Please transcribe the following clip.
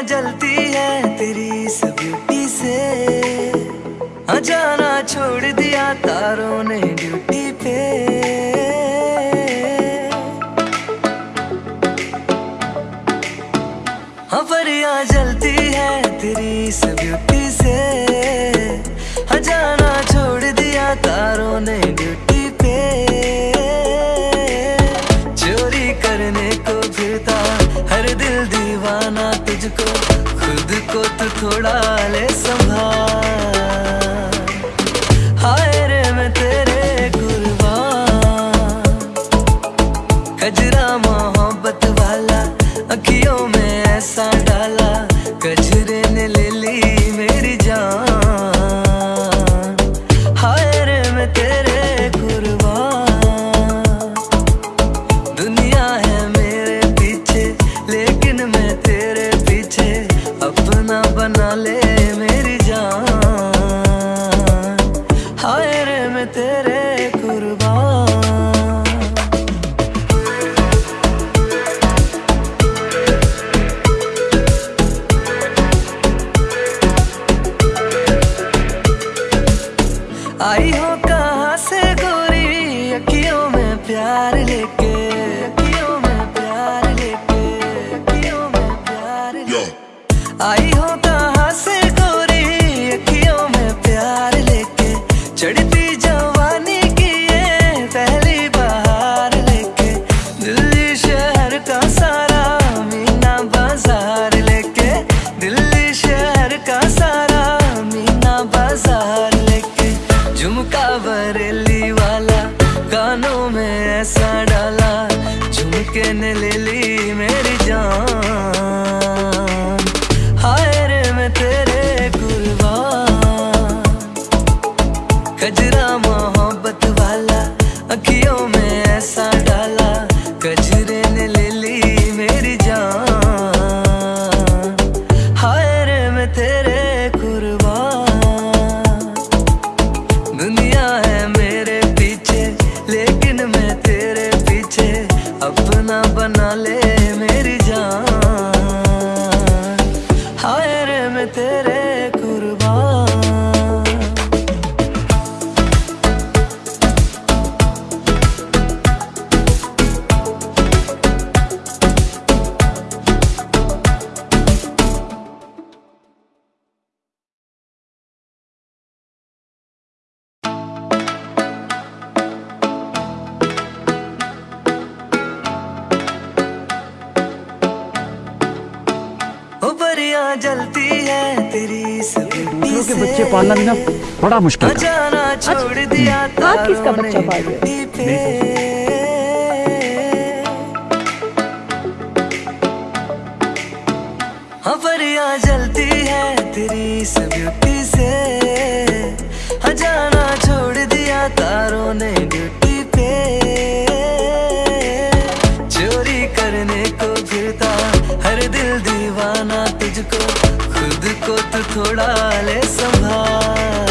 जलती है तेरी इस ब्यूटी से। हाँ जाना छोड़ दिया तारों ने ड्यूटी पे। हाँ परियाँ जलती है तेरी इस ब्यूटी से। हाँ जाना छोड़ दिया तारों ने ड्यूटी थोड़ा ले संभाल। रे मैं तेरे कुर्बान। कजरा आई हो कहाँ से गोरी? अखियों में प्यार लेके अखियों में प्यार लेके अखियों में प्यार लेके। आई हो कहाँ से गोरी? अखियों में प्यार लेके। चढ़ती जवानी की ये पहली बहार लेके। दिल्ली शहर का सारा मीना बाज़ार लेके। दिल्ली शहर का सारा झुमका बरेली वाला कानों में ऐसा डाला, झुमके ने ले ली मेरी जान। तेरे मोहब्बत वाला अखियों में ऐसा मैं तेरे जलती है तेरी दूसरों के बच्चे पालना भी ना बड़ा मुश्किल हाँ छोड़ दिया आप किसका बच्चा पाल रहे जलती है तेरी ब्यूटी से। हाँ जाना छोड़ दिया तारों ने ड्यूटी तुझको खुद को तो थोड़ा ले संभाल।